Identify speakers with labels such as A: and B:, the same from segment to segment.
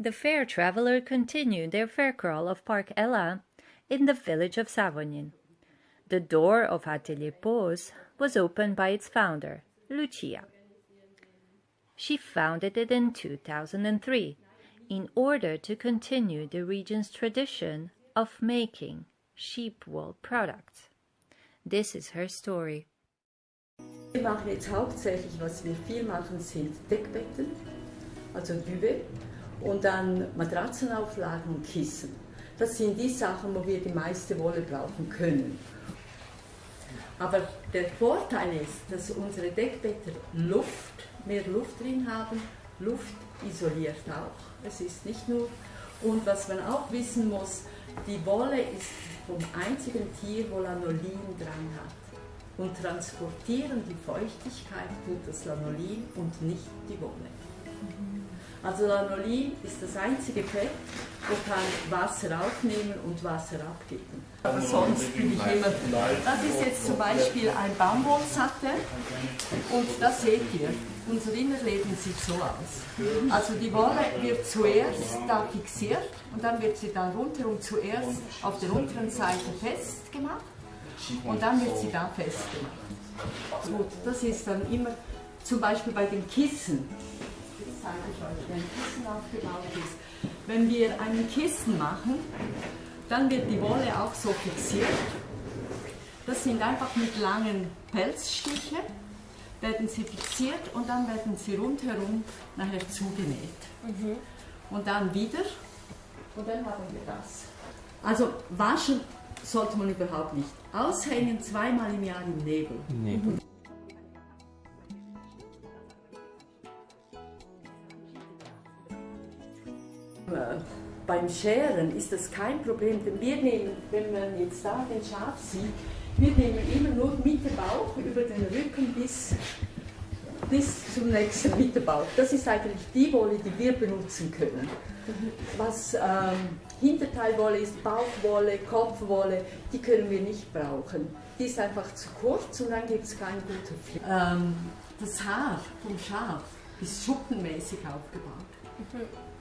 A: The fair traveller continued their fair crawl of Parc Ella in the village of Savognin. The door of Atelier Pose was opened by its founder, Lucia. She founded it in 2003 in order to continue the region's tradition of making sheep wool products. This is her story.
B: Machen jetzt hauptsächlich, was wir viel machen, sind Deckbetten, also Duvet, und dann Matratzenauflagen und Kissen. Das sind die Sachen, wo wir die meiste Wolle brauchen können. Aber der Vorteil ist, dass unsere Deckbetten Luft, mehr Luft drin haben, Luft isoliert auch. Es ist nicht nur, und was man auch wissen muss, die Wolle ist vom einzigen Tier, wo Lanolin dran hat. Und transportieren die Feuchtigkeit tut das Lanolin und nicht die Wolle. Also Lanolin ist das einzige Fett, wo kann Wasser aufnehmen und Wasser abgeben. Aber sonst bin ich immer... Das ist jetzt zum Beispiel ein Baumwollsattel und das seht ihr. Unser Innerleben sieht so aus. Also die Wolle wird zuerst da fixiert und dann wird sie da rundherum zuerst auf der unteren Seite festgemacht und dann wird sie da festgemacht. Gut, das ist dann immer zum Beispiel bei den Kissen zeige ich euch, wie ein Kissen aufgebaut ist. Wenn wir einen Kissen machen, dann wird die Wolle auch so fixiert. Das sind einfach mit langen Pelzstichen, werden sie fixiert und dann werden sie rundherum nachher zugenäht. Mhm. Und dann wieder und dann haben wir das. Also waschen sollte man überhaupt nicht. Aushängen zweimal im Jahr im Nebel. Nebel. Beim Scheren ist das kein Problem, denn wir nehmen, wenn man jetzt da den Schaf sieht, wir nehmen immer nur mit dem Bauch über den Rücken bis, bis zum nächsten Mittelbauch. Das ist eigentlich die Wolle, die wir benutzen können. Was ähm, Hinterteilwolle ist, Bauchwolle, Kopfwolle, die können wir nicht brauchen. Die ist einfach zu kurz und dann gibt es keinen guten Flick. Ähm, das Haar vom Schaf ist schuppenmäßig aufgebaut.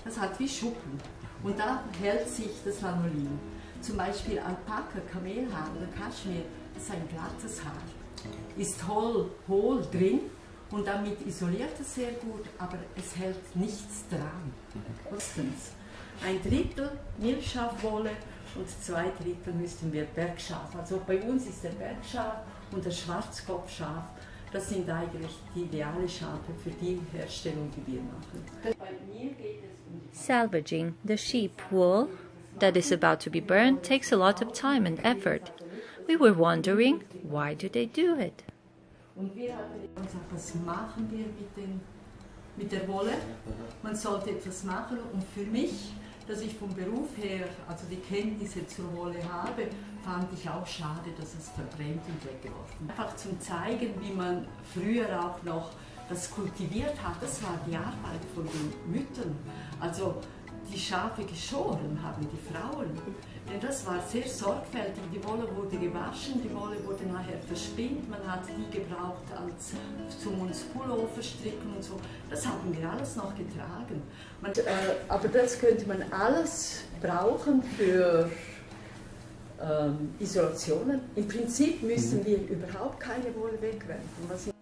B: Das hat wie Schuppen. Und da hält sich das Lanolin. Zum Beispiel Alpaka, Kamelhaar oder Kaschmir, das ist ein glattes Haar. Ist hohl, hohl drin und damit isoliert es sehr gut, aber es hält nichts dran. Erstens, ein Drittel Milchschafwolle und zwei Drittel müssten wir Bergschaf. Also bei uns ist der Bergschaf und der Schwarzkopfschaf, das sind eigentlich die ideale Schafe für die Herstellung, die wir machen. Bei mir geht es um
A: Salvaging the sheep wool that is about to be burned takes a lot of time and effort. We were wondering, why do they do it?
B: Und wir haben gesagt, was machen wir mit, den, mit der Wolle? Man sollte etwas machen und für mich, dass ich vom Beruf her, also die Kenntnisse zur Wolle habe, fand ich auch schade, dass es verbrennt und weggeworfen Einfach zum zeigen, wie man früher auch noch das kultiviert hat, das war die Arbeit von den Müttern. Also die Schafe geschoren haben die Frauen. Denn das war sehr sorgfältig. Die Wolle wurde gewaschen, die Wolle wurde nachher verspinnt. Man hat die gebraucht als zum uns Pullover stricken und so. Das haben wir alles noch getragen. Man, äh, aber das könnte man alles brauchen für ähm, Isolationen. Im Prinzip müssen mhm. wir überhaupt keine Wolle wegwerfen.